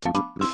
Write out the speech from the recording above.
the